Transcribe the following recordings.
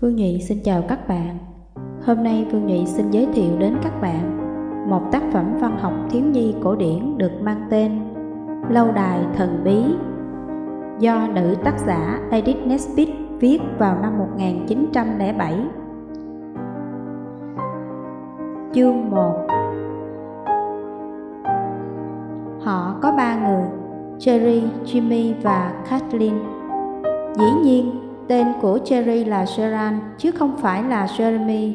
Phương Nhụy xin chào các bạn. Hôm nay Phương Nhụy xin giới thiệu đến các bạn một tác phẩm văn học thiếu nhi cổ điển được mang tên Lâu đài thần bí do nữ tác giả Edith Nesbit viết vào năm 1907. Chương 1 Họ có ba người, Cherry, Jimmy và Kathleen. Dĩ nhiên, tên của Cherry là sharon chứ không phải là Jeremy.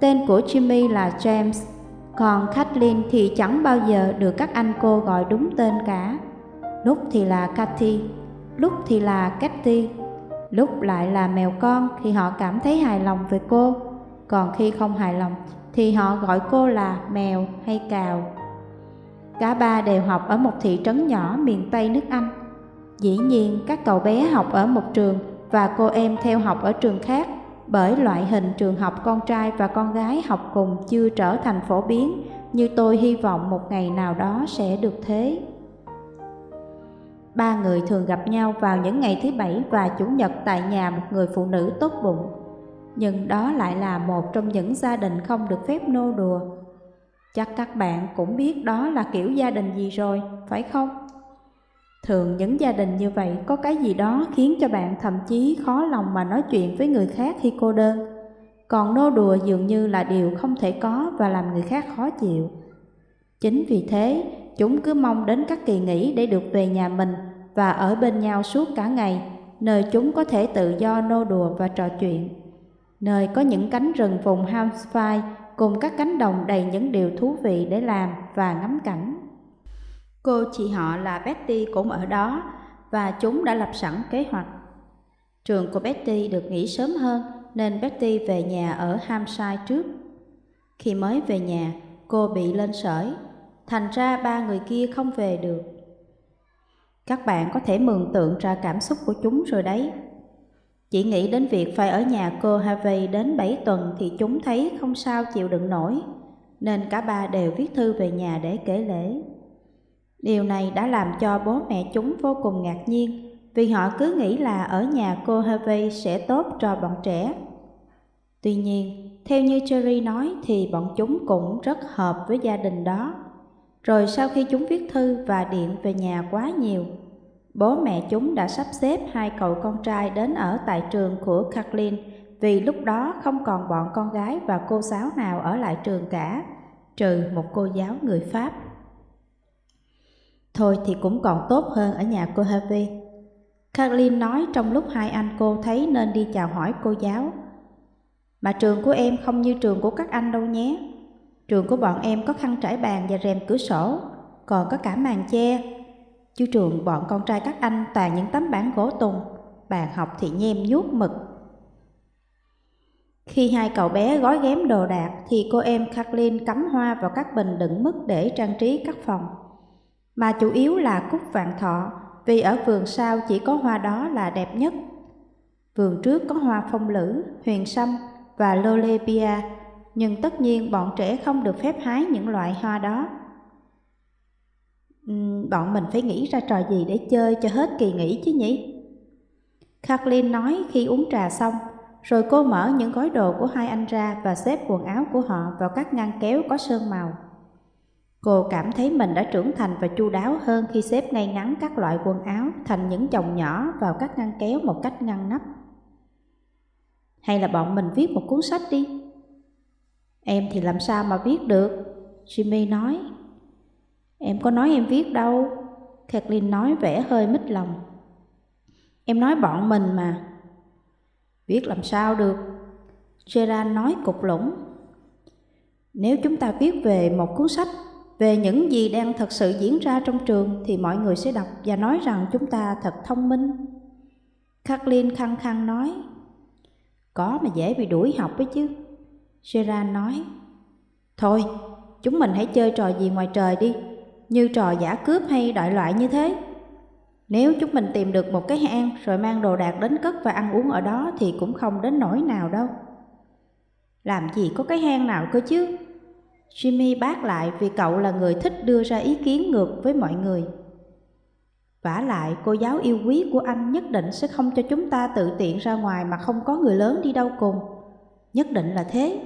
Tên của Jimmy là James, còn Kathleen thì chẳng bao giờ được các anh cô gọi đúng tên cả. Lúc thì là Cathy, lúc thì là Cathy, lúc lại là mèo con khi họ cảm thấy hài lòng về cô, còn khi không hài lòng thì họ gọi cô là mèo hay cào. Cả ba đều học ở một thị trấn nhỏ miền Tây nước Anh. Dĩ nhiên các cậu bé học ở một trường và cô em theo học ở trường khác bởi loại hình trường học con trai và con gái học cùng chưa trở thành phổ biến như tôi hy vọng một ngày nào đó sẽ được thế. Ba người thường gặp nhau vào những ngày thứ bảy và chủ nhật tại nhà một người phụ nữ tốt bụng. Nhưng đó lại là một trong những gia đình không được phép nô đùa. Chắc các bạn cũng biết đó là kiểu gia đình gì rồi, phải không? Thường những gia đình như vậy có cái gì đó khiến cho bạn thậm chí khó lòng mà nói chuyện với người khác khi cô đơn. Còn nô đùa dường như là điều không thể có và làm người khác khó chịu. Chính vì thế, chúng cứ mong đến các kỳ nghỉ để được về nhà mình và ở bên nhau suốt cả ngày, nơi chúng có thể tự do nô đùa và trò chuyện. Nơi có những cánh rừng vùng Hampshire cùng các cánh đồng đầy những điều thú vị để làm và ngắm cảnh. Cô chị họ là Betty cũng ở đó và chúng đã lập sẵn kế hoạch. Trường của Betty được nghỉ sớm hơn nên Betty về nhà ở Hampshire trước. Khi mới về nhà, cô bị lên sởi, thành ra ba người kia không về được. Các bạn có thể mường tượng ra cảm xúc của chúng rồi đấy. Chỉ nghĩ đến việc phải ở nhà cô Harvey đến 7 tuần thì chúng thấy không sao chịu đựng nổi, nên cả ba đều viết thư về nhà để kể lễ. Điều này đã làm cho bố mẹ chúng vô cùng ngạc nhiên vì họ cứ nghĩ là ở nhà cô Harvey sẽ tốt cho bọn trẻ. Tuy nhiên, theo như Cherry nói thì bọn chúng cũng rất hợp với gia đình đó. Rồi sau khi chúng viết thư và điện về nhà quá nhiều, bố mẹ chúng đã sắp xếp hai cậu con trai đến ở tại trường của Kathleen vì lúc đó không còn bọn con gái và cô giáo nào ở lại trường cả, trừ một cô giáo người Pháp. Thôi thì cũng còn tốt hơn ở nhà cô Harvey. Kathleen nói trong lúc hai anh cô thấy nên đi chào hỏi cô giáo. Mà trường của em không như trường của các anh đâu nhé. Trường của bọn em có khăn trải bàn và rèm cửa sổ, còn có cả màn che. Chứ trường bọn con trai các anh toàn những tấm bảng gỗ tùng, bàn học thì nhem nhuốc mực. Khi hai cậu bé gói ghém đồ đạc thì cô em Kathleen cắm hoa vào các bình đựng mứt để trang trí các phòng mà chủ yếu là cúc vạn thọ, vì ở vườn sau chỉ có hoa đó là đẹp nhất. Vườn trước có hoa phong lữ, huyền sâm và lolepia, nhưng tất nhiên bọn trẻ không được phép hái những loại hoa đó. Uhm, bọn mình phải nghĩ ra trò gì để chơi cho hết kỳ nghỉ chứ nhỉ? Kathleen nói khi uống trà xong, rồi cô mở những gói đồ của hai anh ra và xếp quần áo của họ vào các ngăn kéo có sơn màu. Cô cảm thấy mình đã trưởng thành và chu đáo hơn khi xếp ngay ngắn các loại quần áo thành những chồng nhỏ vào các ngăn kéo một cách ngăn nắp. Hay là bọn mình viết một cuốn sách đi? Em thì làm sao mà viết được? Jimmy nói. Em có nói em viết đâu. Kathleen nói vẻ hơi mít lòng. Em nói bọn mình mà. Viết làm sao được? Gerard nói cục lũng. Nếu chúng ta viết về một cuốn sách về những gì đang thật sự diễn ra trong trường thì mọi người sẽ đọc và nói rằng chúng ta thật thông minh. Kathleen khăng khăng nói, có mà dễ bị đuổi học ấy chứ. Gerard nói, thôi, chúng mình hãy chơi trò gì ngoài trời đi, như trò giả cướp hay đại loại như thế. Nếu chúng mình tìm được một cái hang rồi mang đồ đạc đến cất và ăn uống ở đó thì cũng không đến nỗi nào đâu. Làm gì có cái hang nào cơ chứ? Jimmy bác lại vì cậu là người thích đưa ra ý kiến ngược với mọi người. vả lại cô giáo yêu quý của anh nhất định sẽ không cho chúng ta tự tiện ra ngoài mà không có người lớn đi đâu cùng. Nhất định là thế.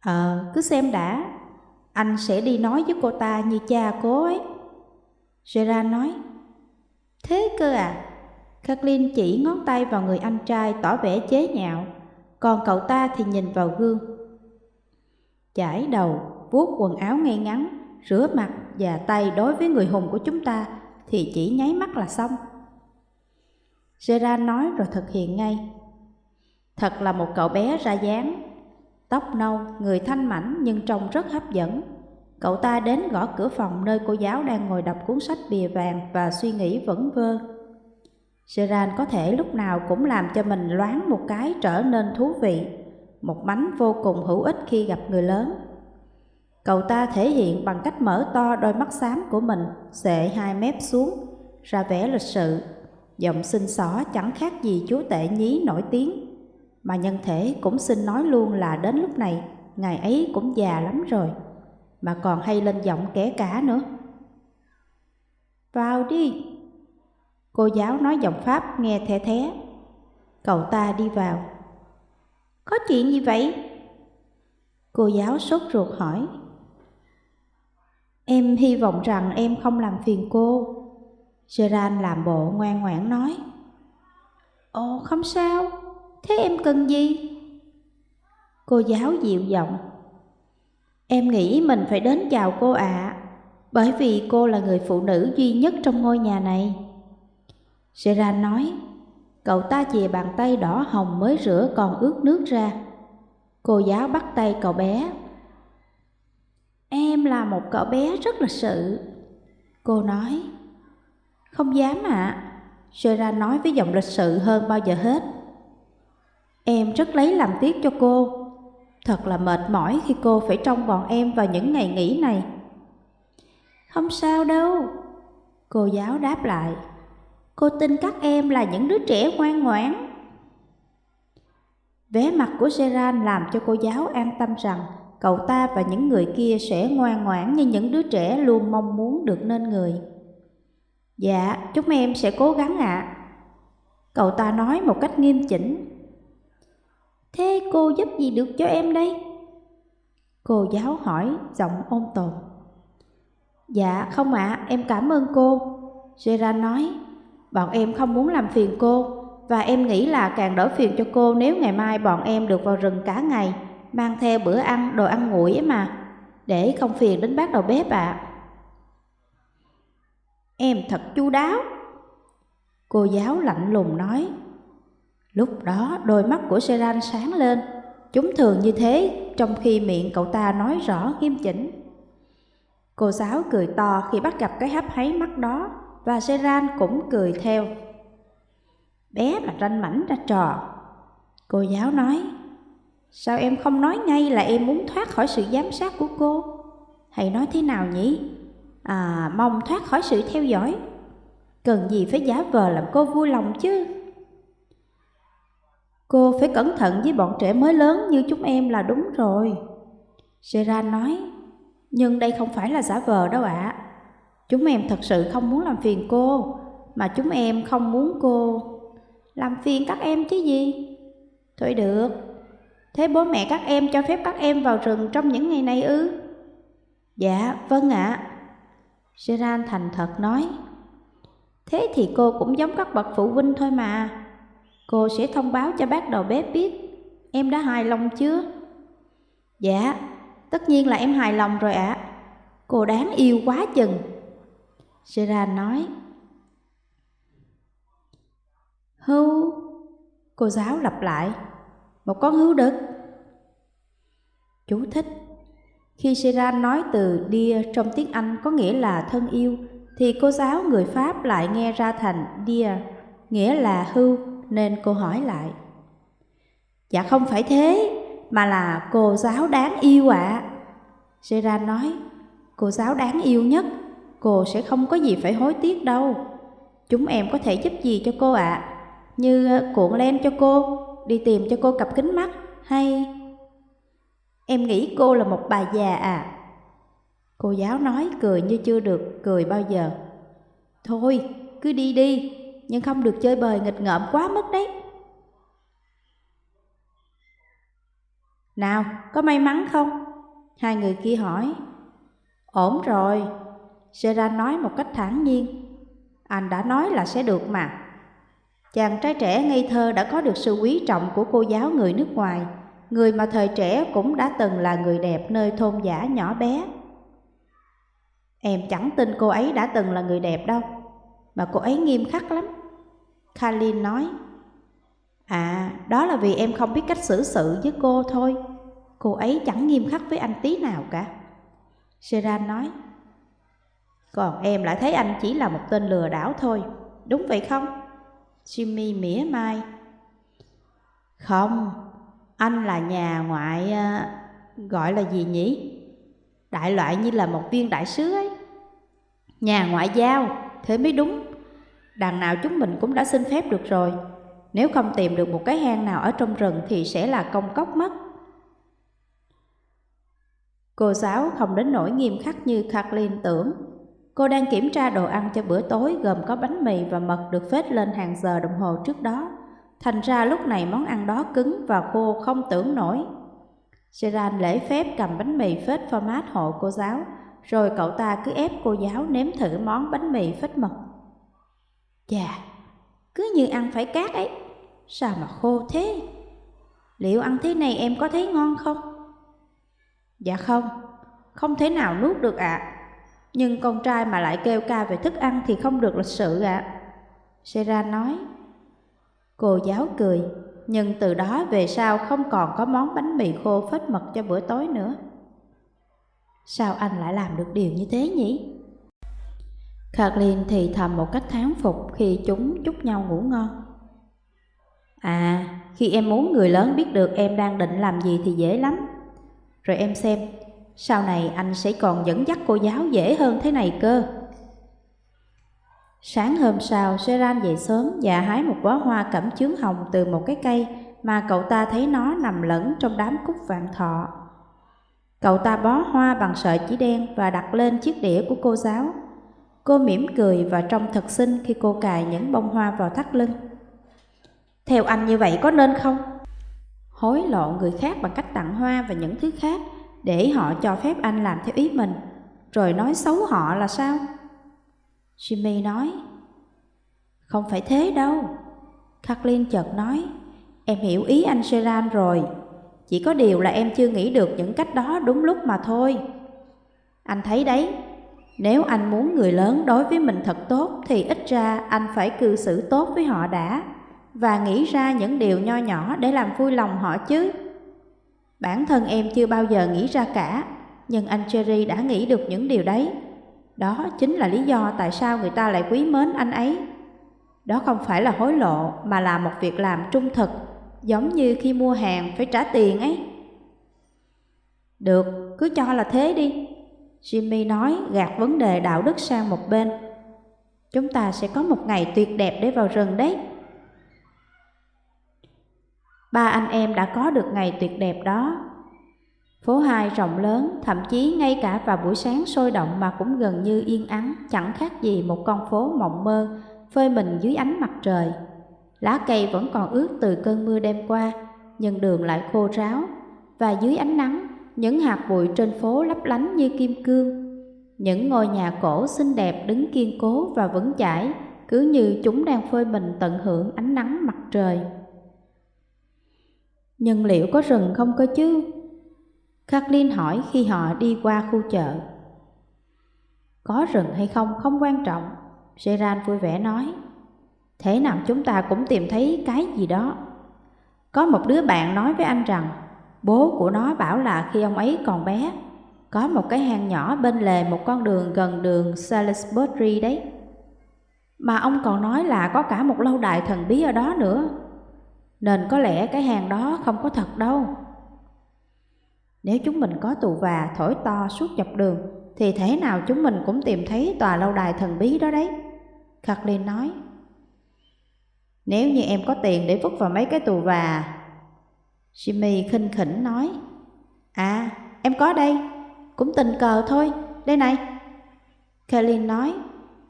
Ờ, cứ xem đã. Anh sẽ đi nói với cô ta như cha cố ấy. Gerard nói. Thế cơ à? Kathleen chỉ ngón tay vào người anh trai tỏ vẻ chế nhạo, còn cậu ta thì nhìn vào gương. Chải đầu, vuốt quần áo ngay ngắn, rửa mặt và tay đối với người hùng của chúng ta thì chỉ nháy mắt là xong. Gerard nói rồi thực hiện ngay. Thật là một cậu bé ra dáng, tóc nâu, người thanh mảnh nhưng trông rất hấp dẫn. Cậu ta đến gõ cửa phòng nơi cô giáo đang ngồi đọc cuốn sách bìa vàng và suy nghĩ vẩn vơ. Gerard có thể lúc nào cũng làm cho mình loáng một cái trở nên thú vị, một bánh vô cùng hữu ích khi gặp người lớn. Cậu ta thể hiện bằng cách mở to đôi mắt xám của mình, xệ hai mép xuống, ra vẻ lịch sự. Giọng xinh xỏ chẳng khác gì chú tệ nhí nổi tiếng. Mà nhân thể cũng xin nói luôn là đến lúc này, ngày ấy cũng già lắm rồi, mà còn hay lên giọng kẻ cả nữa. Vào đi! Cô giáo nói giọng Pháp nghe thẻ thế. Cậu ta đi vào. Có chuyện gì vậy? Cô giáo sốt ruột hỏi. Em hy vọng rằng em không làm phiền cô. Gerard làm bộ ngoan ngoãn nói. Ồ, không sao. Thế em cần gì? Cô giáo dịu giọng. Em nghĩ mình phải đến chào cô ạ, à, bởi vì cô là người phụ nữ duy nhất trong ngôi nhà này. Gerard nói, cậu ta chìa bàn tay đỏ hồng mới rửa còn ướt nước ra. Cô giáo bắt tay cậu bé. Em là một cậu bé rất lịch sự. Cô nói, không dám ạ. À. Gerard nói với giọng lịch sự hơn bao giờ hết. Em rất lấy làm tiếc cho cô. Thật là mệt mỏi khi cô phải trông bọn em vào những ngày nghỉ này. Không sao đâu. Cô giáo đáp lại. Cô tin các em là những đứa trẻ ngoan ngoãn. Vé mặt của Seran làm cho cô giáo an tâm rằng cậu ta và những người kia sẽ ngoan ngoãn như những đứa trẻ luôn mong muốn được nên người. Dạ, chúng em sẽ cố gắng ạ. Cậu ta nói một cách nghiêm chỉnh. Thế cô giúp gì được cho em đây? Cô giáo hỏi giọng ôn tồn. Dạ không ạ, em cảm ơn cô. Gerard nói, Bọn em không muốn làm phiền cô Và em nghĩ là càng đỡ phiền cho cô Nếu ngày mai bọn em được vào rừng cả ngày Mang theo bữa ăn, đồ ăn nguội ấy mà. Để không phiền đến bác đầu bếp ạ. À. Em thật chu đáo. Cô giáo lạnh lùng nói. Lúc đó đôi mắt của Seran sáng lên. Chúng thường như thế Trong khi miệng cậu ta nói rõ nghiêm chỉnh. Cô giáo cười to khi bắt gặp cái hấp háy mắt đó và Seran cũng cười theo. Bé mà ranh mảnh ra trò. Cô giáo nói, sao em không nói ngay là em muốn thoát khỏi sự giám sát của cô? Hay nói thế nào nhỉ? À, mong thoát khỏi sự theo dõi. Cần gì phải giả vờ làm cô vui lòng chứ? Cô phải cẩn thận với bọn trẻ mới lớn như chúng em là đúng rồi. Seran nói, nhưng đây không phải là giả vờ đâu ạ. À. Chúng em thật sự không muốn làm phiền cô, mà chúng em không muốn cô làm phiền các em chứ gì. Thôi được, thế bố mẹ các em cho phép các em vào rừng trong những ngày này ư? Dạ, vâng ạ. À. Thành thật nói. Thế thì cô cũng giống các bậc phụ huynh thôi mà. Cô sẽ thông báo cho bác đầu bếp biết em đã hài lòng chưa? Dạ, tất nhiên là em hài lòng rồi ạ. À. Cô đáng yêu quá chừng. Gerard nói. Hưu, cô giáo lặp lại, một con hưu đực. Chú thích Khi Gerard nói từ dear trong tiếng Anh có nghĩa là thân yêu, thì cô giáo người Pháp lại nghe ra thành dear, nghĩa là hưu, nên cô hỏi lại. Dạ không phải thế, mà là cô giáo đáng yêu ạ. À. Gerard nói, cô giáo đáng yêu nhất cô sẽ không có gì phải hối tiếc đâu. Chúng em có thể giúp gì cho cô ạ? À? Như ờ, cuộn len cho cô, đi tìm cho cô cặp kính mắt, hay... Em nghĩ cô là một bà già à? Cô giáo nói cười như chưa được cười bao giờ. Thôi, cứ đi đi, nhưng không được chơi bời nghịch ngợm quá mức đấy. Nào, có may mắn không? Hai người kia hỏi. Ổn rồi, Gerard nói một cách thản nhiên. Anh đã nói là sẽ được mà. Chàng trai trẻ ngây thơ đã có được sự quý trọng của cô giáo người nước ngoài, người mà thời trẻ cũng đã từng là người đẹp nơi thôn giả nhỏ bé. Em chẳng tin cô ấy đã từng là người đẹp đâu, mà cô ấy nghiêm khắc lắm. Kalin nói, À, đó là vì em không biết cách xử sự với cô thôi. Cô ấy chẳng nghiêm khắc với anh tí nào cả. Seran nói, còn em lại thấy anh chỉ là một tên lừa đảo thôi, đúng vậy không? Jimmy mỉa mai. Không, anh là nhà ngoại... Ờ, gọi là gì nhỉ? Đại loại như là một viên đại sứ ấy. Nhà ngoại giao, thế mới đúng. Đằng nào chúng mình cũng đã xin phép được rồi. Nếu không tìm được một cái hang nào ở trong rừng thì sẽ là công cốc mất. Cô giáo không đến nỗi nghiêm khắc như Kathleen tưởng. Cô đang kiểm tra đồ ăn cho bữa tối gồm có bánh mì và mật được phết lên hàng giờ đồng hồ trước đó. Thành ra lúc này món ăn đó cứng và khô không tưởng nổi. Seran lễ phép cầm bánh mì phết format hộ cô giáo, rồi cậu ta cứ ép cô giáo nếm thử món bánh mì phết mật. Chà, cứ như ăn phải cát ấy, sao mà khô thế? Liệu ăn thế này em có thấy ngon không? Dạ không, không thể nào nuốt được ạ. À. Nhưng con trai mà lại kêu ca về thức ăn thì không được lịch sự ạ. À. Sera nói. Cô giáo cười, nhưng từ đó về sau không còn có món bánh mì khô phết mật cho bữa tối nữa. Sao anh lại làm được điều như thế nhỉ? Kathleen thì thầm một cách thán phục khi chúng chúc nhau ngủ ngon. À, khi em muốn người lớn biết được em đang định làm gì thì dễ lắm. Rồi em xem, sau này anh sẽ còn dẫn dắt cô giáo dễ hơn thế này cơ. Sáng hôm sau, Seran dậy sớm và hái một bó hoa cẩm chướng hồng từ một cái cây mà cậu ta thấy nó nằm lẫn trong đám cúc vạn thọ. Cậu ta bó hoa bằng sợi chỉ đen và đặt lên chiếc đĩa của cô giáo. Cô mỉm cười và trông thật xinh khi cô cài những bông hoa vào thắt lưng. Theo anh như vậy có nên không? Hối lộ người khác bằng cách tặng hoa và những thứ khác để họ cho phép anh làm theo ý mình, rồi nói xấu họ là sao? Jimmy nói, không phải thế đâu. Kathleen chợt nói, em hiểu ý anh Seran rồi, chỉ có điều là em chưa nghĩ được những cách đó đúng lúc mà thôi. Anh thấy đấy, nếu anh muốn người lớn đối với mình thật tốt thì ít ra anh phải cư xử tốt với họ đã và nghĩ ra những điều nho nhỏ để làm vui lòng họ chứ. Bản thân em chưa bao giờ nghĩ ra cả, nhưng anh Cherry đã nghĩ được những điều đấy. Đó chính là lý do tại sao người ta lại quý mến anh ấy. Đó không phải là hối lộ mà là một việc làm trung thực, giống như khi mua hàng phải trả tiền ấy. Được, cứ cho là thế đi. Jimmy nói gạt vấn đề đạo đức sang một bên. Chúng ta sẽ có một ngày tuyệt đẹp để vào rừng đấy. Ba anh em đã có được ngày tuyệt đẹp đó. Phố hai rộng lớn, thậm chí ngay cả vào buổi sáng sôi động mà cũng gần như yên ắng, chẳng khác gì một con phố mộng mơ, phơi mình dưới ánh mặt trời. Lá cây vẫn còn ướt từ cơn mưa đêm qua, nhưng đường lại khô ráo, và dưới ánh nắng, những hạt bụi trên phố lấp lánh như kim cương. Những ngôi nhà cổ xinh đẹp đứng kiên cố và vững chãi, cứ như chúng đang phơi mình tận hưởng ánh nắng mặt trời. Nhưng liệu có rừng không cơ chứ? Kathleen hỏi khi họ đi qua khu chợ. Có rừng hay không không quan trọng, Gerard vui vẻ nói. Thế nào chúng ta cũng tìm thấy cái gì đó. Có một đứa bạn nói với anh rằng bố của nó bảo là khi ông ấy còn bé, có một cái hang nhỏ bên lề một con đường gần đường Salisbury đấy. Mà ông còn nói là có cả một lâu đài thần bí ở đó nữa. Nên có lẽ cái hang đó không có thật đâu. Nếu chúng mình có tù và thổi to suốt dọc đường, thì thế nào chúng mình cũng tìm thấy tòa lâu đài thần bí đó đấy. Kathleen nói. Nếu như em có tiền để vứt vào mấy cái tù và... Jimmy khinh khỉnh nói. À, em có đây, cũng tình cờ thôi, đây này. Kathleen nói,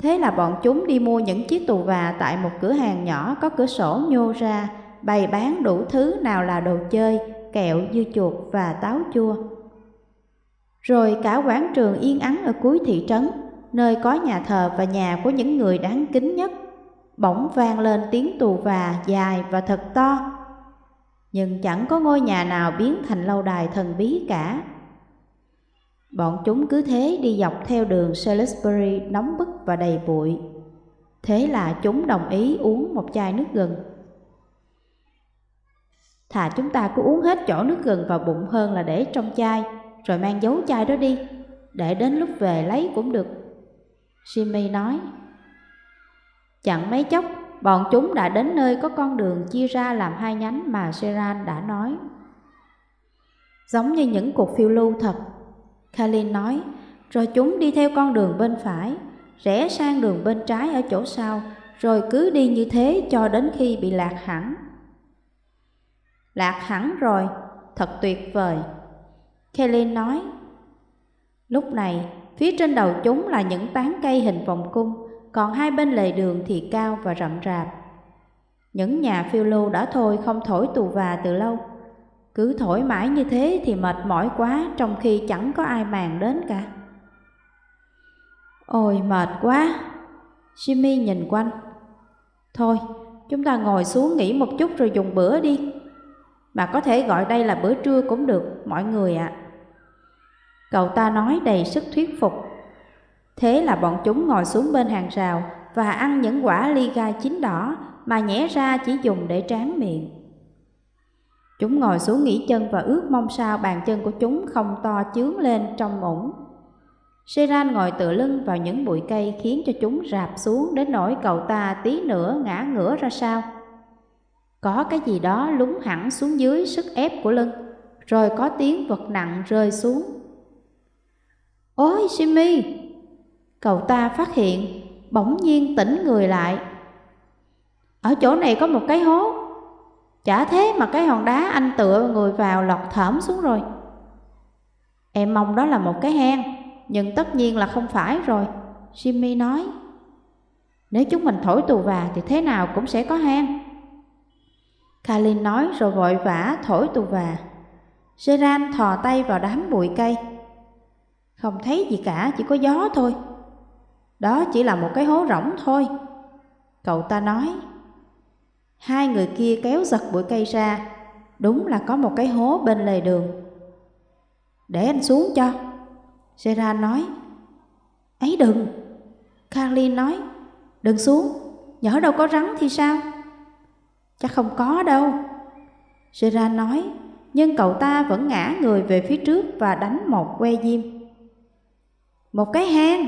Thế là bọn chúng đi mua những chiếc tù và tại một cửa hàng nhỏ có cửa sổ nhô ra, bày bán đủ thứ nào là đồ chơi, kẹo, dưa chuột và táo chua. Rồi cả quảng trường yên ắng ở cuối thị trấn, nơi có nhà thờ và nhà của những người đáng kính nhất, bỗng vang lên tiếng tù và dài và thật to. Nhưng chẳng có ngôi nhà nào biến thành lâu đài thần bí cả. Bọn chúng cứ thế đi dọc theo đường Salisbury nóng bức và đầy bụi. Thế là chúng đồng ý uống một chai nước gừng. Thà chúng ta cứ uống hết chỗ nước gừng vào bụng hơn là để trong chai, rồi mang dấu chai đó đi, để đến lúc về lấy cũng được. Jimmy nói. Chẳng mấy chốc, bọn chúng đã đến nơi có con đường chia ra làm hai nhánh mà Seran đã nói. Giống như những cuộc phiêu lưu thật, Kalin nói, rồi chúng đi theo con đường bên phải, rẽ sang đường bên trái ở chỗ sau, rồi cứ đi như thế cho đến khi bị lạc hẳn. Lạc hẳn rồi, thật tuyệt vời. Kelly nói, lúc này phía trên đầu chúng là những tán cây hình vòng cung, còn hai bên lề đường thì cao và rậm rạp. Những nhà phiêu lưu đã thôi không thổi tù và từ lâu, cứ thổi mãi như thế thì mệt mỏi quá trong khi chẳng có ai màng đến cả. Ôi mệt quá! Jimmy nhìn quanh. Thôi, chúng ta ngồi xuống nghỉ một chút rồi dùng bữa đi. Mà có thể gọi đây là bữa trưa cũng được, mọi người ạ. À. Cậu ta nói đầy sức thuyết phục. Thế là bọn chúng ngồi xuống bên hàng rào và ăn những quả ly gai chín đỏ mà nhẽ ra chỉ dùng để tráng miệng. Chúng ngồi xuống nghỉ chân và ước mong sao bàn chân của chúng không to chướng lên trong ủng. Seran ngồi tựa lưng vào những bụi cây khiến cho chúng rạp xuống đến nỗi cậu ta tí nữa ngã ngửa ra sao. Có cái gì đó lúng hẳn xuống dưới sức ép của lưng, rồi có tiếng vật nặng rơi xuống. Ôi Simi! Cậu ta phát hiện, bỗng nhiên tỉnh người lại. Ở chỗ này có một cái hố, Chả thế mà cái hòn đá anh tựa người vào lọt thởm xuống rồi Em mong đó là một cái hang Nhưng tất nhiên là không phải rồi Jimmy nói Nếu chúng mình thổi tù và thì thế nào cũng sẽ có hang Kalin nói rồi vội vã thổi tù và Seran thò tay vào đám bụi cây Không thấy gì cả, chỉ có gió thôi Đó chỉ là một cái hố rỗng thôi Cậu ta nói Hai người kia kéo giật bụi cây ra, đúng là có một cái hố bên lề đường. Để anh xuống cho. Gerard nói. Ấy đừng. Kalin nói. Đừng xuống, nhỡ đâu có rắn thì sao? Chắc không có đâu. Gerard nói, nhưng cậu ta vẫn ngã người về phía trước và đánh một que diêm. Một cái hang.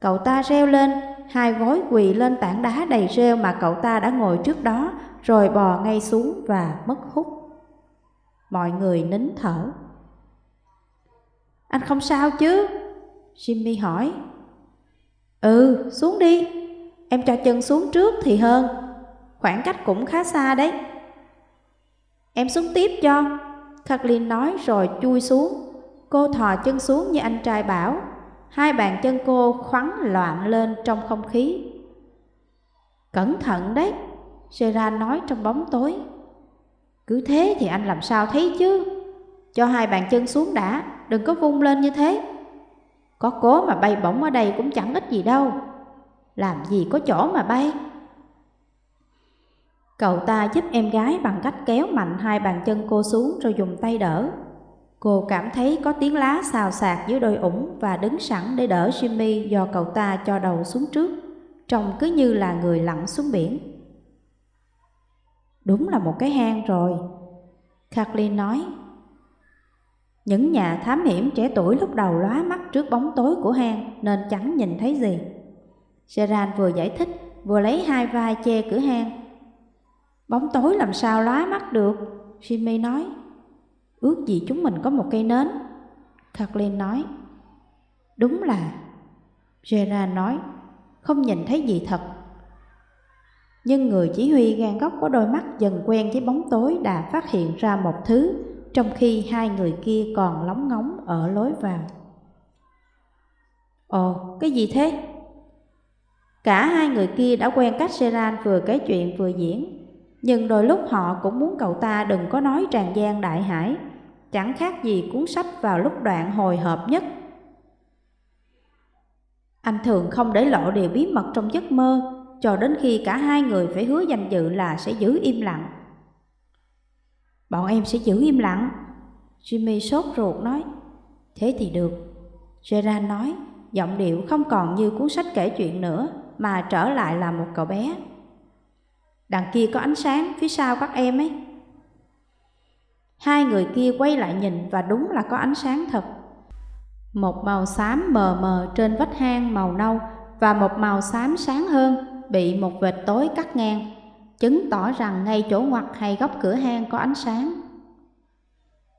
Cậu ta reo lên hai gối quỳ lên tảng đá đầy rêu mà cậu ta đã ngồi trước đó, rồi bò ngay xuống và mất hút. Mọi người nín thở. Anh không sao chứ? Jimmy hỏi. Ừ, xuống đi. Em cho chân xuống trước thì hơn. Khoảng cách cũng khá xa đấy. Em xuống tiếp cho. Kathleen nói rồi chui xuống. Cô thò chân xuống như anh trai bảo Hai bàn chân cô khoắn loạn lên trong không khí. Cẩn thận đấy, Gerard nói trong bóng tối. Cứ thế thì anh làm sao thấy chứ? Cho hai bàn chân xuống đã, đừng có vung lên như thế. Có cố mà bay bổng ở đây cũng chẳng ích gì đâu. Làm gì có chỗ mà bay. Cậu ta giúp em gái bằng cách kéo mạnh hai bàn chân cô xuống rồi dùng tay đỡ. Cô cảm thấy có tiếng lá xào xạc dưới đôi ủng và đứng sẵn để đỡ Jimmy do cậu ta cho đầu xuống trước, trông cứ như là người lặn xuống biển. Đúng là một cái hang rồi, Kathleen nói. Những nhà thám hiểm trẻ tuổi lúc đầu lóa mắt trước bóng tối của hang nên chẳng nhìn thấy gì. Gerard vừa giải thích vừa lấy hai vai che cửa hang. Bóng tối làm sao lóa mắt được, Jimmy nói. Ước gì chúng mình có một cây nến. Kathleen nói. Đúng là. Gerard nói. Không nhìn thấy gì thật. Nhưng người chỉ huy gan góc có đôi mắt dần quen với bóng tối đã phát hiện ra một thứ Trong khi hai người kia còn lóng ngóng ở lối vào. Ồ, cái gì thế? Cả hai người kia đã quen cách Seran vừa kể chuyện vừa diễn, nhưng đôi lúc họ cũng muốn cậu ta đừng có nói tràn gian đại hải, chẳng khác gì cuốn sách vào lúc đoạn hồi hộp nhất. Anh thường không để lộ điều bí mật trong giấc mơ, cho đến khi cả hai người phải hứa danh dự là sẽ giữ im lặng. Bọn em sẽ giữ im lặng. Jimmy sốt ruột nói. Thế thì được. Gerard nói, giọng điệu không còn như cuốn sách kể chuyện nữa, mà trở lại là một cậu bé. Đằng kia có ánh sáng phía sau các em ấy. Hai người kia quay lại nhìn và đúng là có ánh sáng thật. Một màu xám mờ mờ trên vách hang màu nâu và một màu xám sáng hơn bị một vệt tối cắt ngang, chứng tỏ rằng ngay chỗ ngoặt hay góc cửa hang có ánh sáng.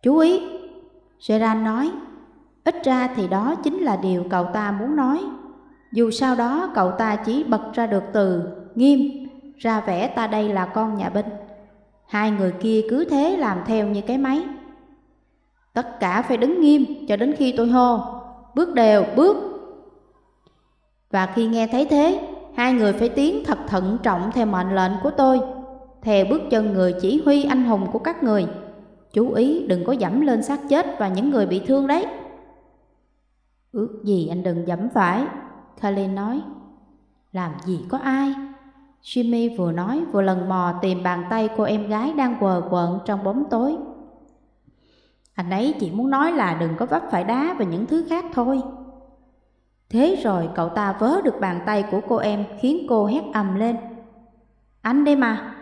Chú ý, Gerard nói, ít ra thì đó chính là điều cậu ta muốn nói. Dù sau đó cậu ta chỉ bật ra được từ nghiêm, ra vẻ ta đây là con nhà binh. Hai người kia cứ thế làm theo như cái máy. Tất cả phải đứng nghiêm cho đến khi tôi hô, bước đều, bước. Và khi nghe thấy thế, hai người phải tiến thật thận trọng theo mệnh lệnh của tôi, theo bước chân người chỉ huy anh hùng của các người. Chú ý đừng có dẫm lên xác chết và những người bị thương đấy. Ước gì anh đừng dẫm phải, Kalin nói. Làm gì có ai? Jimmy vừa nói vừa lần mò tìm bàn tay cô em gái đang quờ quợn trong bóng tối. Anh ấy chỉ muốn nói là đừng có vấp phải đá và những thứ khác thôi. Thế rồi cậu ta vớ được bàn tay của cô em khiến cô hét ầm lên. Anh đây mà.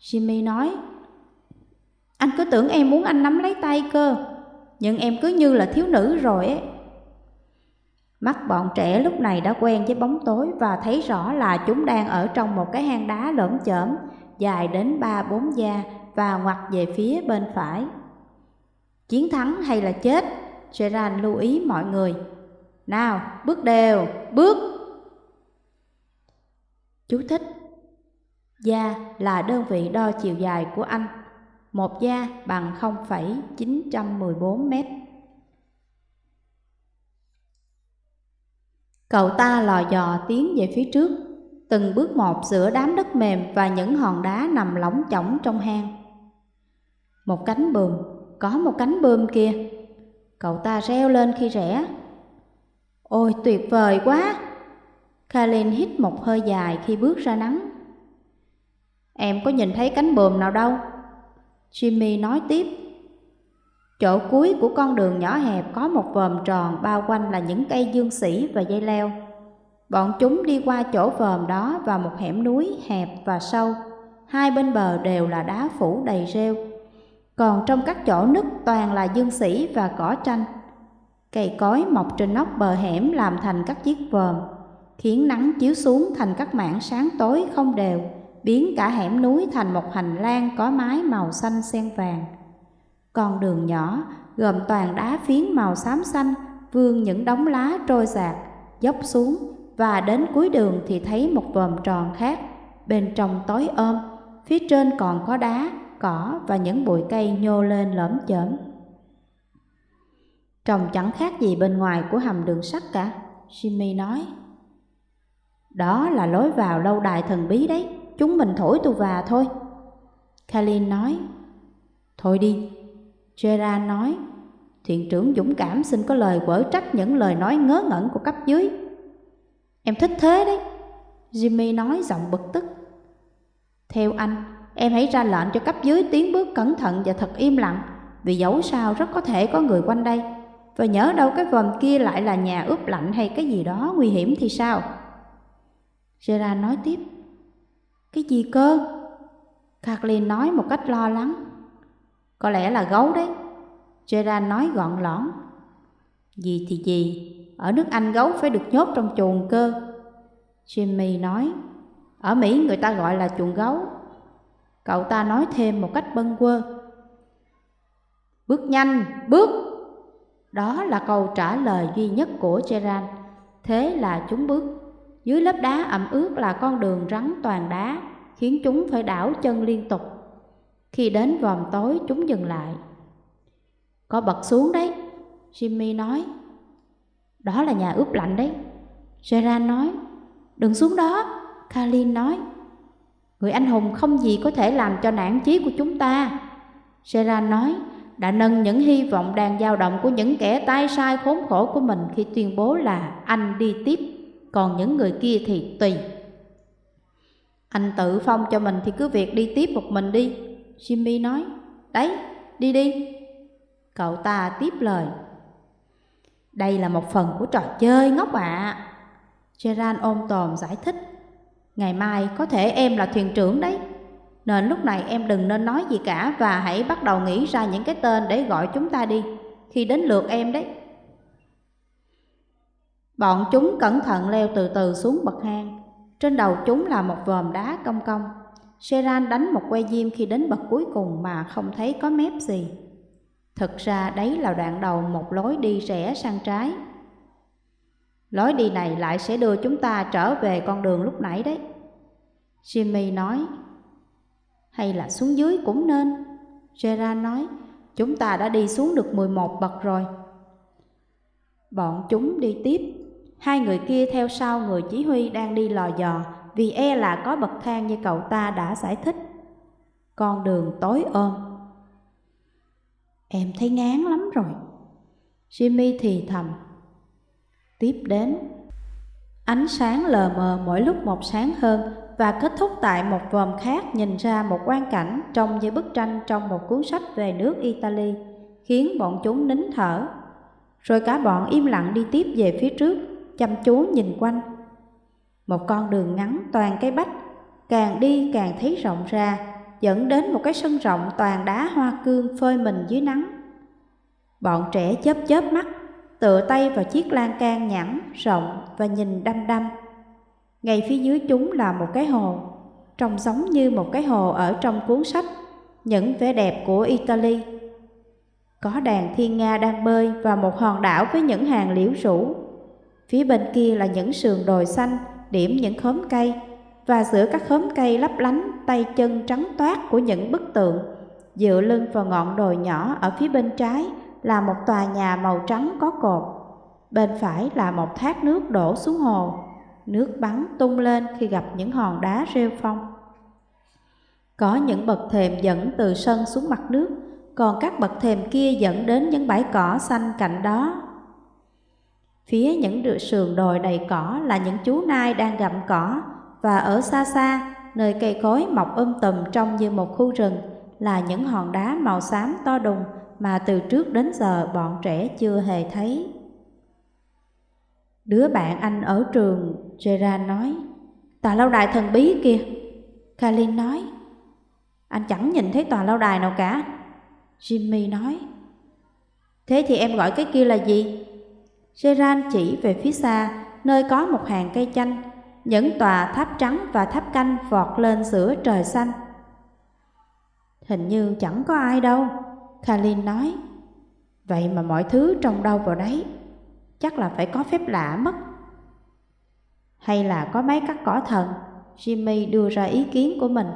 Jimmy nói. Anh cứ tưởng em muốn anh nắm lấy tay cơ, nhưng em cứ như là thiếu nữ rồi ấy. Mắt bọn trẻ lúc này đã quen với bóng tối và thấy rõ là chúng đang ở trong một cái hang đá lởm chởm dài đến ba bốn da và ngoặt về phía bên phải. Chiến thắng hay là chết? Gerard lưu ý mọi người. Nào, bước đều, bước. Chú thích da là đơn vị đo chiều dài của anh. Một da bằng 0,914 mét. Cậu ta lò dò tiến về phía trước, từng bước một giữa đám đất mềm và những hòn đá nằm lỏng chỏng trong hang. Một cánh bườm, có một cánh bươm kia. Cậu ta reo lên khi rẽ. Ôi tuyệt vời quá! Kalin hít một hơi dài khi bước ra nắng. Em có nhìn thấy cánh bườm nào đâu? Jimmy nói tiếp. Chỗ cuối của con đường nhỏ hẹp có một vòm tròn bao quanh là những cây dương sỉ và dây leo. Bọn chúng đi qua chỗ vòm đó vào một hẻm núi hẹp và sâu. Hai bên bờ đều là đá phủ đầy rêu. Còn trong các chỗ nứt toàn là dương sỉ và cỏ tranh. Cây cối mọc trên nóc bờ hẻm làm thành các chiếc vòm, khiến nắng chiếu xuống thành các mảng sáng tối không đều, biến cả hẻm núi thành một hành lang có mái màu xanh xen vàng. Con đường nhỏ gồm toàn đá phiến màu xám xanh, vương những đống lá trôi giạt dốc xuống và đến cuối đường thì thấy một vòm tròn khác, bên trong tối ôm, phía trên còn có đá, cỏ và những bụi cây nhô lên lõm chởm. Trông chẳng khác gì bên ngoài của hầm đường sắt cả, Jimmy nói. Đó là lối vào lâu đài thần bí đấy, chúng mình thổi tù và thôi. Kalin nói. Thôi đi, Gerard nói, thuyền trưởng dũng cảm xin có lời quở trách những lời nói ngớ ngẩn của cấp dưới. Em thích thế đấy, Jimmy nói giọng bực tức. Theo anh, em hãy ra lệnh cho cấp dưới tiến bước cẩn thận và thật im lặng, vì dẫu sao rất có thể có người quanh đây. Và nhớ đâu cái vòm kia lại là nhà ướp lạnh hay cái gì đó nguy hiểm thì sao? Gerard nói tiếp. Cái gì cơ? Kathleen nói một cách lo lắng. Có lẽ là gấu đấy. Gerard nói gọn lõn. Gì thì gì, ở nước Anh gấu phải được nhốt trong chuồng cơ. Jimmy nói, ở Mỹ người ta gọi là chuồng gấu. Cậu ta nói thêm một cách bâng quơ. Bước nhanh, bước! Đó là câu trả lời duy nhất của Gerard. Thế là chúng bước. Dưới lớp đá ẩm ướt là con đường rắn toàn đá, khiến chúng phải đảo chân liên tục. Khi đến vòm tối chúng dừng lại. Có bật xuống đấy, Jimmy nói. Đó là nhà ướp lạnh đấy. Gerard nói. Đừng xuống đó, Kalin nói. Người anh hùng không gì có thể làm cho nản chí của chúng ta. Gerard nói, đã nâng những hy vọng đang dao động của những kẻ tay sai khốn khổ của mình khi tuyên bố là anh đi tiếp, còn những người kia thì tùy. Anh tự phong cho mình thì cứ việc đi tiếp một mình đi, Jimmy nói. Đấy, đi đi. Cậu ta tiếp lời. Đây là một phần của trò chơi ngốc ạ. À. Gerard ôm tồn giải thích. Ngày mai có thể em là thuyền trưởng đấy. Nên lúc này em đừng nên nói gì cả và hãy bắt đầu nghĩ ra những cái tên để gọi chúng ta đi. Khi đến lượt em đấy. Bọn chúng cẩn thận leo từ từ xuống bậc hang. Trên đầu chúng là một vòm đá cong cong. Seran đánh một que diêm khi đến bậc cuối cùng mà không thấy có mép gì. Thực ra đấy là đoạn đầu một lối đi rẽ sang trái. Lối đi này lại sẽ đưa chúng ta trở về con đường lúc nãy đấy. Jimmy nói, hay là xuống dưới cũng nên. Gerard nói, chúng ta đã đi xuống được 11 bậc rồi. Bọn chúng đi tiếp, hai người kia theo sau người chỉ huy đang đi lò dò vì e là có bậc thang như cậu ta đã giải thích. Con đường tối ôm. Em thấy ngán lắm rồi. Jimmy thì thầm. Tiếp đến, ánh sáng lờ mờ mỗi lúc một sáng hơn và kết thúc tại một vòm khác nhìn ra một quang cảnh trông như bức tranh trong một cuốn sách về nước Italy, khiến bọn chúng nín thở. Rồi cả bọn im lặng đi tiếp về phía trước, chăm chú nhìn quanh. Một con đường ngắn toàn cây bách, càng đi càng thấy rộng ra, dẫn đến một cái sân rộng toàn đá hoa cương phơi mình dưới nắng. Bọn trẻ chớp chớp mắt, tựa tay vào chiếc lan can nhẵn, rộng và nhìn đăm đăm. Ngay phía dưới chúng là một cái hồ, trông giống như một cái hồ ở trong cuốn sách, những vẻ đẹp của Italy. Có đàn thiên nga đang bơi và một hòn đảo với những hàng liễu rủ. Phía bên kia là những sườn đồi xanh, điểm những khóm cây, và giữa các khóm cây lấp lánh tay chân trắng toát của những bức tượng, dựa lưng vào ngọn đồi nhỏ ở phía bên trái là một tòa nhà màu trắng có cột. Bên phải là một thác nước đổ xuống hồ nước bắn tung lên khi gặp những hòn đá rêu phong. Có những bậc thềm dẫn từ sân xuống mặt nước, còn các bậc thềm kia dẫn đến những bãi cỏ xanh cạnh đó. Phía những sườn đồi đầy cỏ là những chú nai đang gặm cỏ, và ở xa xa, nơi cây cối mọc um tùm trông như một khu rừng, là những hòn đá màu xám to đùng mà từ trước đến giờ bọn trẻ chưa hề thấy. Đứa bạn anh ở trường, Gerard nói, tòa lâu đài thần bí kìa. Kalin nói, anh chẳng nhìn thấy tòa lâu đài nào cả. Jimmy nói, thế thì em gọi cái kia là gì? Geran chỉ về phía xa, nơi có một hàng cây chanh, những tòa tháp trắng và tháp canh vọt lên giữa trời xanh. Hình như chẳng có ai đâu, Kalin nói. Vậy mà mọi thứ trông đâu vào đấy chắc là phải có phép lạ mất. Hay là có mấy cắt cỏ thần? Jimmy đưa ra ý kiến của mình.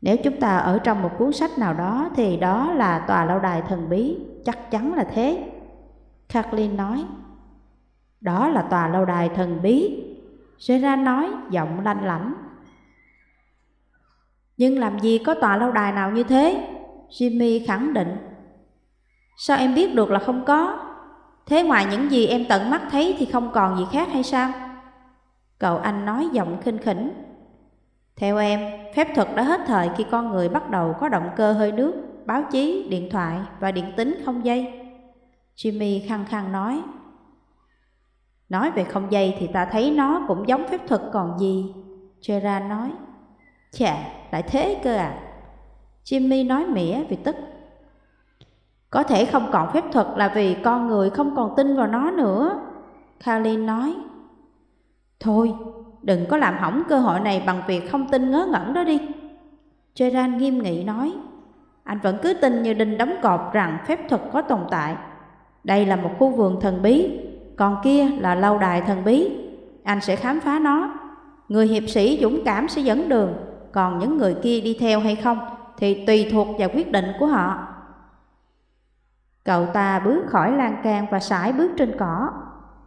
Nếu chúng ta ở trong một cuốn sách nào đó thì đó là tòa lâu đài thần bí, chắc chắn là thế. Kathleen nói. Đó là tòa lâu đài thần bí. Gerard nói giọng lanh lảnh. Nhưng làm gì có tòa lâu đài nào như thế? Jimmy khẳng định. Sao em biết được là không có? Thế ngoài những gì em tận mắt thấy thì không còn gì khác hay sao? Cậu anh nói giọng khinh khỉnh. Theo em, phép thuật đã hết thời khi con người bắt đầu có động cơ hơi nước, báo chí, điện thoại và điện tính không dây. Jimmy khăng khăng nói. Nói về không dây thì ta thấy nó cũng giống phép thuật còn gì. Gerard nói. Chà, lại thế cơ à? Jimmy nói mỉa vì tức. Có thể không còn phép thuật là vì con người không còn tin vào nó nữa. Kalin nói. Thôi, đừng có làm hỏng cơ hội này bằng việc không tin ngớ ngẩn đó đi. Gerard nghiêm nghị nói. Anh vẫn cứ tin như đinh đóng cột rằng phép thuật có tồn tại. Đây là một khu vườn thần bí, còn kia là lâu đài thần bí. Anh sẽ khám phá nó. Người hiệp sĩ dũng cảm sẽ dẫn đường, còn những người kia đi theo hay không thì tùy thuộc vào quyết định của họ. Cậu ta bước khỏi lan can và sải bước trên cỏ.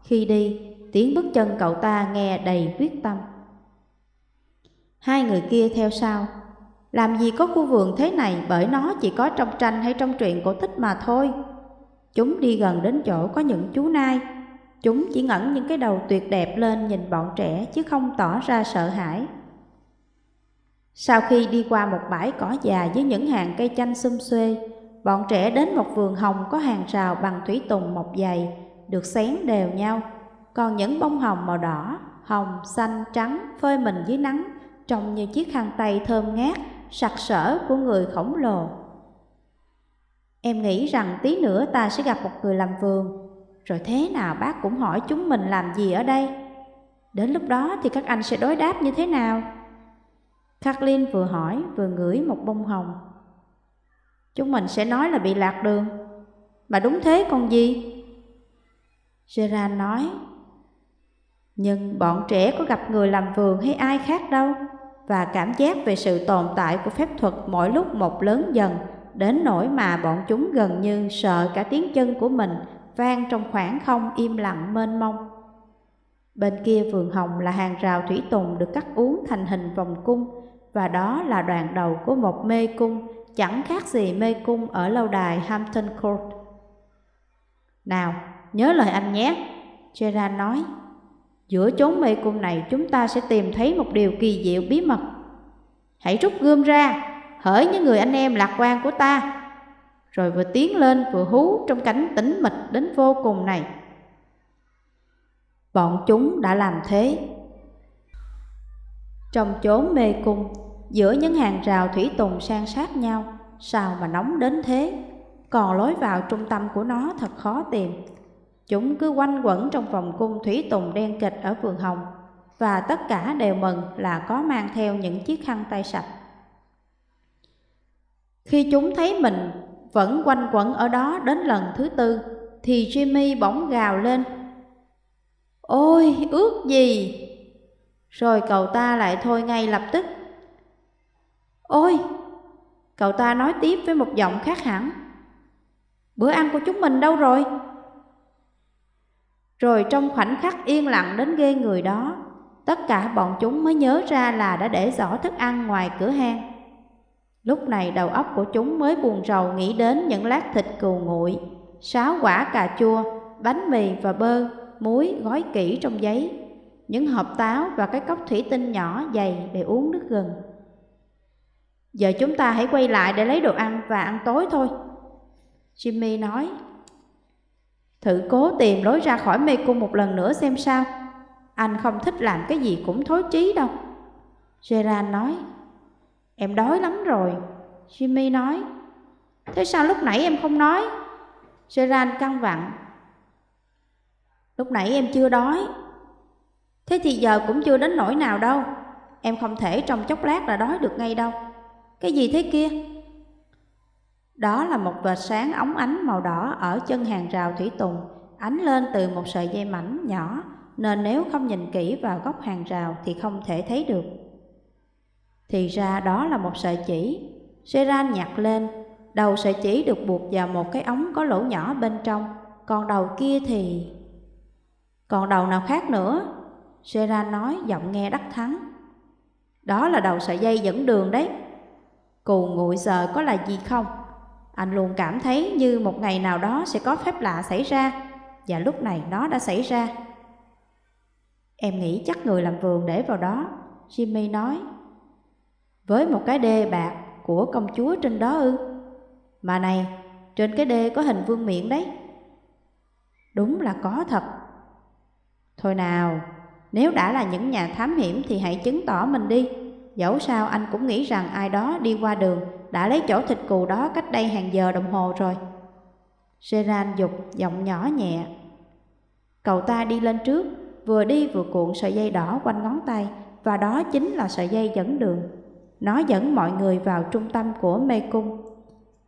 Khi đi, Tiếng bước chân cậu ta nghe đầy quyết tâm. Hai người kia theo sau. Làm gì có khu vườn thế này bởi nó chỉ có trong tranh hay trong truyện cổ tích mà thôi. Chúng đi gần đến chỗ có những chú nai. Chúng chỉ ngẩng những cái đầu tuyệt đẹp lên nhìn bọn trẻ chứ không tỏ ra sợ hãi. Sau khi đi qua một bãi cỏ già với những hàng cây chanh xum xuê, bọn trẻ đến một vườn hồng có hàng rào bằng thủy tùng mọc dày, được xén đều nhau. Còn những bông hồng màu đỏ, hồng, xanh, trắng phơi mình dưới nắng, trông như chiếc khăn tay thơm ngát, sặc sỡ của người khổng lồ. Em nghĩ rằng tí nữa ta sẽ gặp một người làm vườn, rồi thế nào bác cũng hỏi chúng mình làm gì ở đây. Đến lúc đó thì các anh sẽ đối đáp như thế nào? Kathleen vừa hỏi vừa ngửi một bông hồng. Chúng mình sẽ nói là bị lạc đường. Mà đúng thế còn gì? Gerard nói. Nhưng bọn trẻ có gặp người làm vườn hay ai khác đâu. Và cảm giác về sự tồn tại của phép thuật mỗi lúc một lớn dần, đến nỗi mà bọn chúng gần như sợ cả tiếng chân của mình vang trong khoảng không im lặng mênh mông. Bên kia vườn hồng là hàng rào thủy tùng được cắt uốn thành hình vòng cung, và đó là đoạn đầu của một mê cung chẳng khác gì mê cung ở lâu đài Hampton Court. Nào, nhớ lời anh nhé, Gerard nói. Giữa chốn mê cung này chúng ta sẽ tìm thấy một điều kỳ diệu bí mật. Hãy rút gươm ra, hỡi những người anh em lạc quan của ta. Rồi vừa tiến lên vừa hú trong cảnh tĩnh mịch đến vô cùng này. Bọn chúng đã làm thế. Trong chốn mê cung, giữa những hàng rào thủy tùng san sát nhau, sao mà nóng đến thế? Còn lối vào trung tâm của nó thật khó tìm. Chúng cứ quanh quẩn trong vòng cung thủy tùng đen kịch ở vườn hồng, và tất cả đều mừng là có mang theo những chiếc khăn tay sạch. Khi chúng thấy mình vẫn quanh quẩn ở đó đến lần thứ tư, thì Jimmy bỗng gào lên. Ôi, ước gì! Rồi cậu ta lại thôi ngay lập tức. Ôi! Cậu ta nói tiếp với một giọng khác hẳn. Bữa ăn của chúng mình đâu rồi? Rồi trong khoảnh khắc yên lặng đến ghê người đó, tất cả bọn chúng mới nhớ ra là đã để giỏ thức ăn ngoài cửa hang. Lúc này đầu óc của chúng mới buồn rầu nghĩ đến những lát thịt cừu nguội, sáu quả cà chua, bánh mì và bơ, muối gói kỹ trong giấy, những hộp táo và cái cốc thủy tinh nhỏ dày để uống nước gừng. Giờ chúng ta hãy quay lại để lấy đồ ăn và ăn tối thôi. Jimmy nói Thử cố tìm lối ra khỏi mê cung một lần nữa xem sao Anh không thích làm cái gì cũng thối chí đâu Gerard nói Em đói lắm rồi. Jimmy nói. Thế sao lúc nãy em không nói? Gerard căng vặn. Lúc nãy em chưa đói. Thế thì giờ cũng chưa đến nỗi nào đâu. Em không thể trong chốc lát là đói được ngay đâu. Cái gì thế kia? Đó là một vệt sáng óng ánh màu đỏ ở chân hàng rào thủy tùng, ánh lên từ một sợi dây mảnh nhỏ, nên nếu không nhìn kỹ vào góc hàng rào thì không thể thấy được. Thì ra đó là một sợi chỉ. Seran nhặt lên, đầu sợi chỉ được buộc vào một cái ống có lỗ nhỏ bên trong, còn đầu kia thì... Còn đầu nào khác nữa? Seran nói giọng nghe đắc thắng. Đó là đầu sợi dây dẫn đường đấy. Cù nguội giờ có là gì không? Anh luôn cảm thấy như một ngày nào đó sẽ có phép lạ xảy ra Và lúc này nó đã xảy ra Em nghĩ chắc người làm vườn để vào đó Jimmy nói với một cái đê bạc của công chúa trên đó ư Mà này, trên cái đê có hình vương miện đấy Đúng là có thật Thôi nào, nếu đã là những nhà thám hiểm thì hãy chứng tỏ mình đi Dẫu sao anh cũng nghĩ rằng ai đó đi qua đường đã lấy chỗ thịt cừu đó cách đây hàng giờ đồng hồ rồi. seran dục giọng nhỏ nhẹ. Cậu ta đi lên trước, vừa đi vừa cuộn sợi dây đỏ quanh ngón tay và đó chính là sợi dây dẫn đường. Nó dẫn mọi người vào trung tâm của mê cung.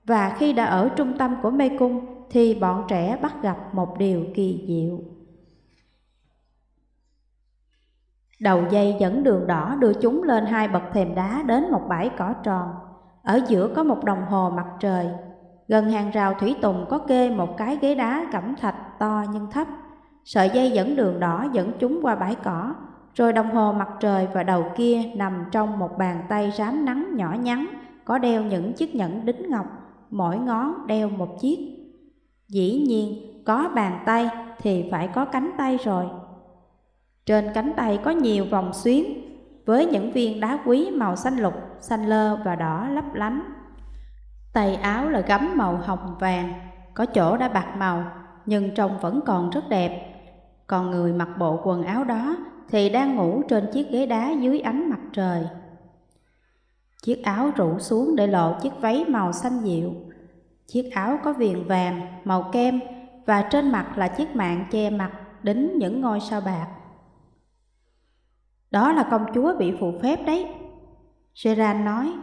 Và khi đã ở trung tâm của mê cung thì bọn trẻ bắt gặp một điều kỳ diệu. Đầu dây dẫn đường đỏ đưa chúng lên hai bậc thềm đá đến một bãi cỏ tròn. Ở giữa có một đồng hồ mặt trời. Gần hàng rào thủy tùng có kê một cái ghế đá cẩm thạch to nhưng thấp. Sợi dây dẫn đường đỏ dẫn chúng qua bãi cỏ, rồi đồng hồ mặt trời và đầu kia nằm trong một bàn tay rám nắng nhỏ nhắn, có đeo những chiếc nhẫn đính ngọc, mỗi ngón đeo một chiếc. Dĩ nhiên, có bàn tay thì phải có cánh tay rồi. Trên cánh tay có nhiều vòng xuyến, với những viên đá quý màu xanh lục, xanh lơ và đỏ lấp lánh. Tay áo là gấm màu hồng vàng, có chỗ đã bạc màu, nhưng trông vẫn còn rất đẹp. Còn người mặc bộ quần áo đó thì đang ngủ trên chiếc ghế đá dưới ánh mặt trời. Chiếc áo rủ xuống để lộ chiếc váy màu xanh dịu. Chiếc áo có viền vàng, màu kem và trên mặt là chiếc mạng che mặt đính những ngôi sao bạc. Đó là công chúa bị phụ phép đấy. Gerard nói,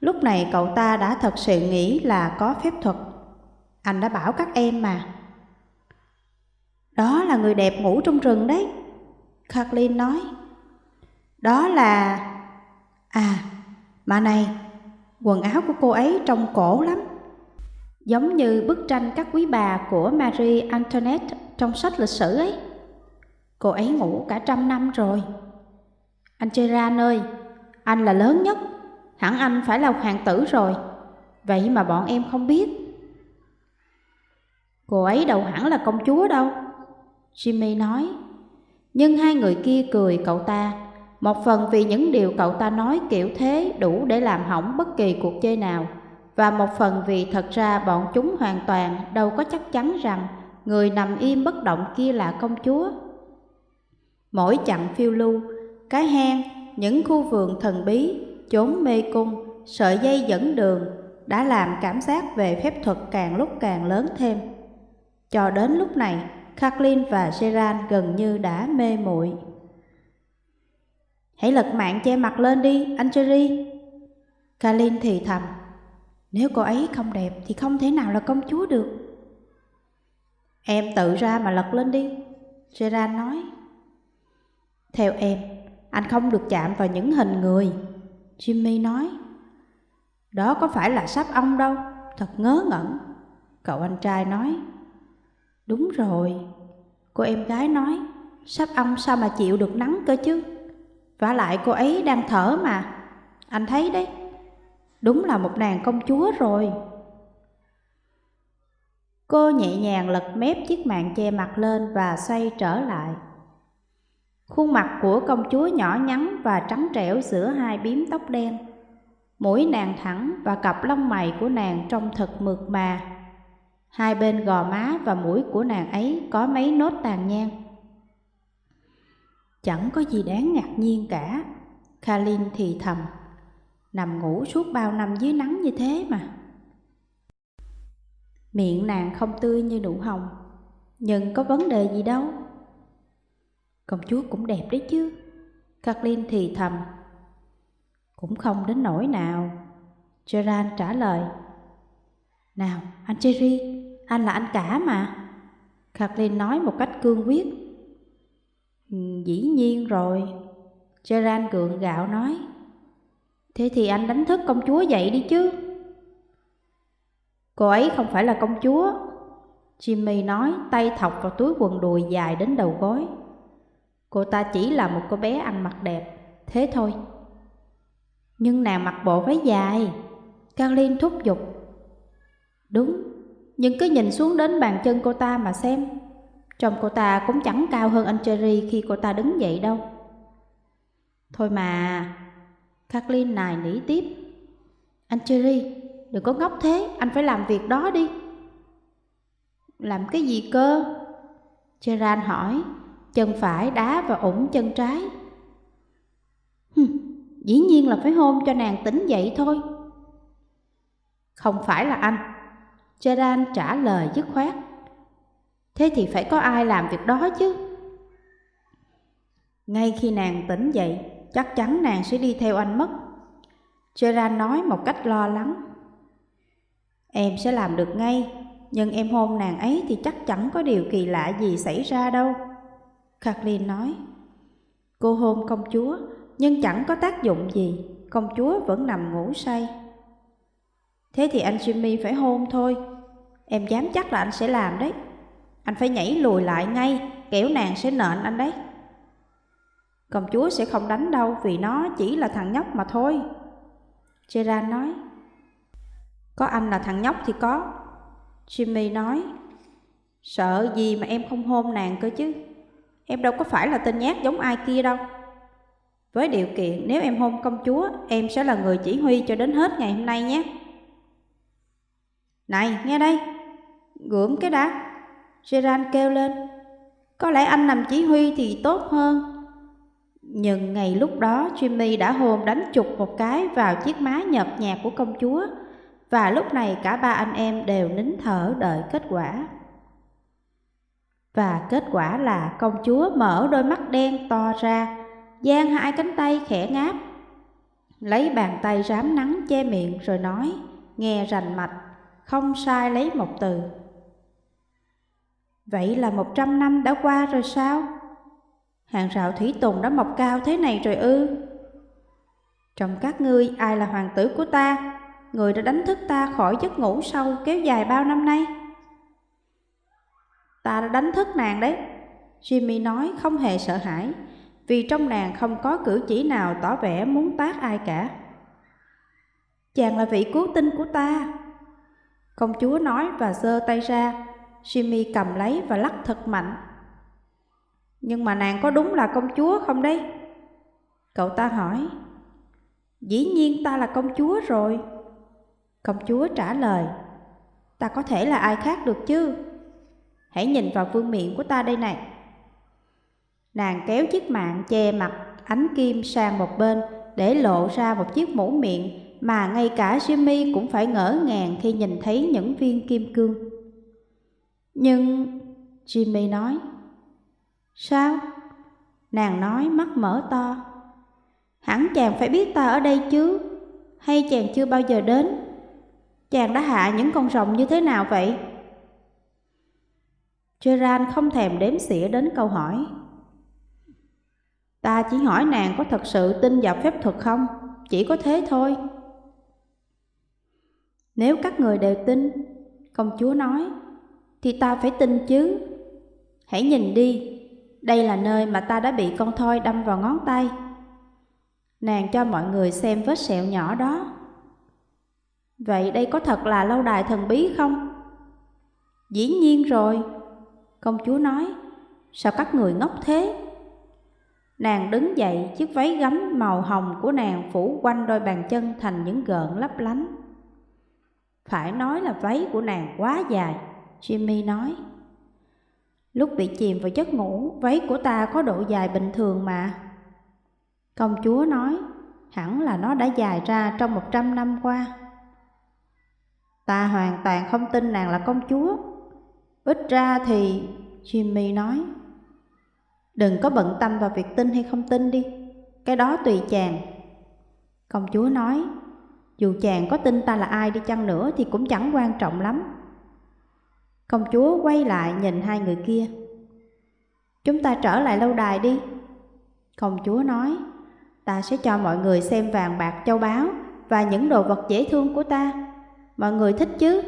lúc này cậu ta đã thật sự nghĩ là có phép thuật. Anh đã bảo các em mà. Đó là người đẹp ngủ trong rừng đấy. Kathleen nói. Đó là... À, mà này, quần áo của cô ấy trông cổ lắm. Giống như bức tranh các quý bà của Marie Antoinette trong sách lịch sử ấy. Cô ấy ngủ cả trăm năm rồi. Anh Gerard ơi, anh là lớn nhất, hẳn anh phải là hoàng tử rồi. Vậy mà bọn em không biết. Cô ấy đâu hẳn là công chúa đâu. Jimmy nói. Nhưng hai người kia cười cậu ta, một phần vì những điều cậu ta nói kiểu thế đủ để làm hỏng bất kỳ cuộc chơi nào, và một phần vì thật ra bọn chúng hoàn toàn đâu có chắc chắn rằng người nằm im bất động kia là công chúa. Mỗi chặng phiêu lưu, cái hang, những khu vườn thần bí, chốn mê cung, sợi dây dẫn đường đã làm cảm giác về phép thuật càng lúc càng lớn thêm. Cho đến lúc này, Kathleen và Gerard gần như đã mê muội. Hãy lật mạng che mặt lên đi, anh Jerry. Kathleen thì thầm, nếu cô ấy không đẹp thì không thể nào là công chúa được. Em tự ra mà lật lên đi, Gerard nói. Theo em, anh không được chạm vào những hình người, Jimmy nói. Đó có phải là sáp ong đâu, thật ngớ ngẩn, cậu anh trai nói. Đúng rồi, cô em gái nói, sắp âm sao mà chịu được nắng cơ chứ? vả lại cô ấy đang thở mà, anh thấy đấy, đúng là một nàng công chúa rồi. Cô nhẹ nhàng lật mép chiếc mạng che mặt lên và xoay trở lại. Khuôn mặt của công chúa nhỏ nhắn và trắng trẻo giữa hai biếm tóc đen. Mũi nàng thẳng và cặp lông mày của nàng trông thật mượt mà. Hai bên gò má và mũi của nàng ấy có mấy nốt tàn nhang. Chẳng có gì đáng ngạc nhiên cả, Kalin thì thầm, nằm ngủ suốt bao năm dưới nắng như thế mà. Miệng nàng không tươi như nụ hồng, nhưng có vấn đề gì đâu. Công chúa cũng đẹp đấy chứ, Kathleen thì thầm. Cũng không đến nỗi nào, Gerard trả lời. Nào, anh Jerry anh là anh cả mà. Kathleen nói một cách cương quyết. Ừ, dĩ nhiên rồi, Gerard gượng gạo nói. Thế thì anh đánh thức công chúa dậy đi chứ. Cô ấy không phải là công chúa. Jimmy nói tay thọc vào túi quần đùi dài đến đầu gối. Cô ta chỉ là một cô bé ăn mặc đẹp, thế thôi. Nhưng nàng mặc bộ váy dài, Carlin thúc giục. Đúng, nhưng cứ nhìn xuống đến bàn chân cô ta mà xem. Trông cô ta cũng chẳng cao hơn anh Cherry khi cô ta đứng dậy đâu. Thôi mà, Kathleen nài nỉ tiếp. Anh Cherry, đừng có ngốc thế, anh phải làm việc đó đi. Làm cái gì cơ? Gerard hỏi, chân phải đá và ủng chân trái. Hừm, dĩ nhiên là phải hôn cho nàng tỉnh dậy thôi. Không phải là anh, Geran trả lời dứt khoát. Thế thì phải có ai làm việc đó chứ. Ngay khi nàng tỉnh dậy, chắc chắn nàng sẽ đi theo anh mất. Geran nói một cách lo lắng. Em sẽ làm được ngay, nhưng em hôn nàng ấy thì chắc chẳng có điều kỳ lạ gì xảy ra đâu. Kathleen nói. Cô hôn công chúa, nhưng chẳng có tác dụng gì, công chúa vẫn nằm ngủ say. Thế thì anh Jimmy phải hôn thôi, em dám chắc là anh sẽ làm đấy. Anh phải nhảy lùi lại ngay kẻo nàng sẽ nện anh đấy. Công chúa sẽ không đánh đâu vì nó chỉ là thằng nhóc mà thôi. Gerard nói. Có anh là thằng nhóc thì có. Jimmy nói. Sợ gì mà em không hôn nàng cơ chứ. Em đâu có phải là tên nhát giống ai kia đâu. Với điều kiện nếu em hôn công chúa, em sẽ là người chỉ huy cho đến hết ngày hôm nay nhé. Này, nghe đây, gượm cái đã. Gerard kêu lên. Có lẽ anh làm chỉ huy thì tốt hơn. Nhưng ngày lúc đó Jimmy đã hôn đánh chụp một cái vào chiếc má nhợt nhạt của công chúa và lúc này cả ba anh em đều nín thở đợi kết quả. Và kết quả là công chúa mở đôi mắt đen to ra, giang hai cánh tay khẽ ngáp, lấy bàn tay rám nắng che miệng rồi nói, nghe rành mạch, không sai lấy một từ. Vậy là một trăm năm đã qua rồi sao? Hàng rào thủy tùng đã mọc cao thế này rồi ư? Trong các ngươi ai là hoàng tử của ta? Người đã đánh thức ta khỏi giấc ngủ sâu kéo dài bao năm nay? Ta đã đánh thức nàng đấy. Jimmy nói không hề sợ hãi, vì trong nàng không có cử chỉ nào tỏ vẻ muốn tác ai cả. Chàng là vị cứu tinh của ta. Công chúa nói và giơ tay ra, Jimmy cầm lấy và lắc thật mạnh. Nhưng mà nàng có đúng là công chúa không đấy? Cậu ta hỏi. Dĩ nhiên ta là công chúa rồi. Công chúa trả lời. Ta có thể là ai khác được chứ? Hãy nhìn vào vương miệng của ta đây này. Nàng kéo chiếc mạng che mặt ánh kim sang một bên để lộ ra một chiếc mũ miệng mà ngay cả Jimmy cũng phải ngỡ ngàng khi nhìn thấy những viên kim cương. Nhưng Jimmy nói, Sao? Nàng nói mắt mở to. Hẳn chàng phải biết ta ở đây chứ, hay chàng chưa bao giờ đến? Chàng đã hạ những con rồng như thế nào vậy? Gerard không thèm đếm xỉa đến câu hỏi. Ta chỉ hỏi nàng có thật sự tin vào phép thuật không? Chỉ có thế thôi. Nếu các người đều tin, công chúa nói, thì ta phải tin chứ. Hãy nhìn đi, đây là nơi mà ta đã bị con thoi đâm vào ngón tay. Nàng cho mọi người xem vết sẹo nhỏ đó. Vậy đây có thật là lâu đài thần bí không? Dĩ nhiên rồi, công chúa nói, sao các người ngốc thế? Nàng đứng dậy, chiếc váy gấm màu hồng của nàng phủ quanh đôi bàn chân thành những gợn lấp lánh. Phải nói là váy của nàng quá dài, Jimmy nói. Lúc bị chìm vào giấc ngủ, váy của ta có độ dài bình thường mà. Công chúa nói, hẳn là nó đã dài ra trong một trăm năm qua. Ta hoàn toàn không tin nàng là công chúa. Ít ra thì... Jimmy nói, Đừng có bận tâm vào việc tin hay không tin đi, cái đó tùy chàng. Công chúa nói, dù chàng có tin ta là ai đi chăng nữa thì cũng chẳng quan trọng lắm. Công chúa quay lại nhìn hai người kia. Chúng ta trở lại lâu đài đi. Công chúa nói, ta sẽ cho mọi người xem vàng bạc châu báu và những đồ vật dễ thương của ta. Mọi người thích chứ?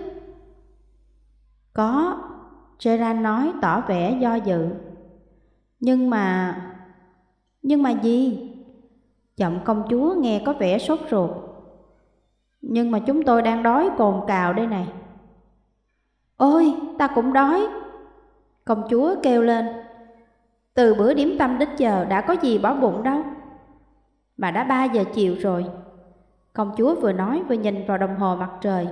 Có, Gerard nói tỏ vẻ do dự. Nhưng mà... Nhưng mà gì? Giọng công chúa nghe có vẻ sốt ruột. Nhưng mà chúng tôi đang đói cồn cào đây này. Ôi, ta cũng đói. Công chúa kêu lên. Từ bữa điểm tâm đến giờ đã có gì bỏ bụng đâu. Mà đã ba giờ chiều rồi. Công chúa vừa nói vừa nhìn vào đồng hồ mặt trời.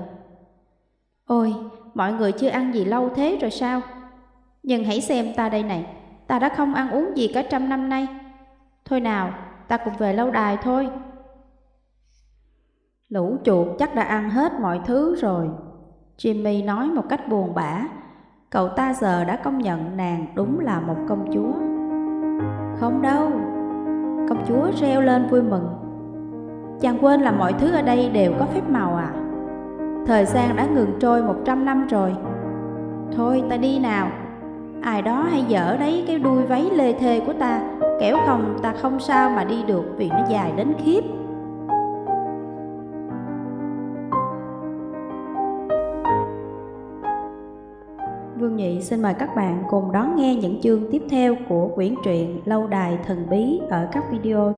Ôi, mọi người chưa ăn gì lâu thế rồi sao? Nhưng hãy xem ta đây này, ta đã không ăn uống gì cả trăm năm nay. Thôi nào, ta cùng về lâu đài thôi. Lũ chuột chắc đã ăn hết mọi thứ rồi. Jimmy nói một cách buồn bã, cậu ta giờ đã công nhận nàng đúng là một công chúa. Không đâu, công chúa reo lên vui mừng. Chàng quên là mọi thứ ở đây đều có phép màu à? Thời gian đã ngừng trôi một trăm năm rồi. Thôi ta đi nào, ai đó hay dở đấy cái đuôi váy lê thê của ta, kẻo không ta không sao mà đi được vì nó dài đến khiếp. Vương Nhị xin mời các bạn cùng đón nghe những chương tiếp theo của quyển truyện Lâu đài thần bí ở các video